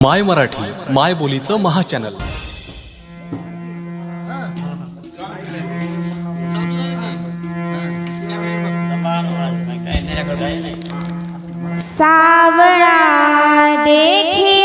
माय मराठी माय बोलीचं महाचॅनल. सावळा देखिए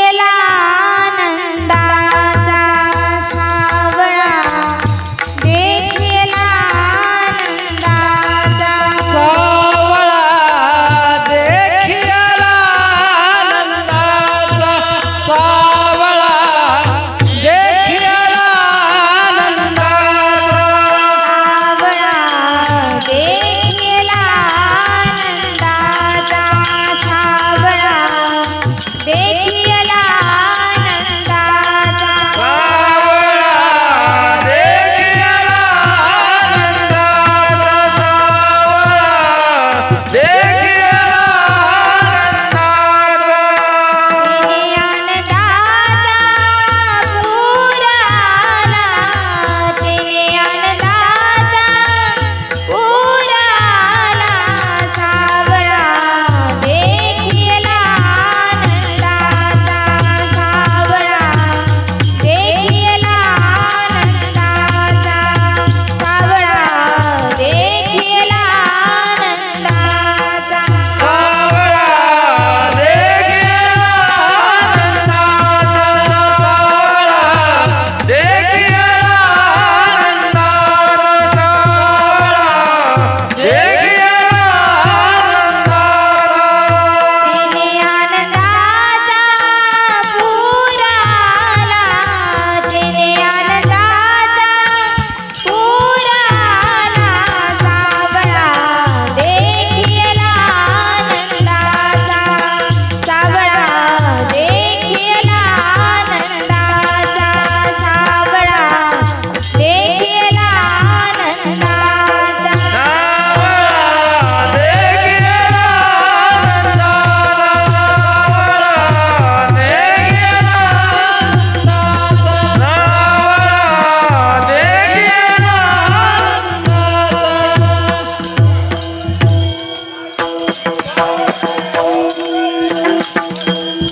Thank you.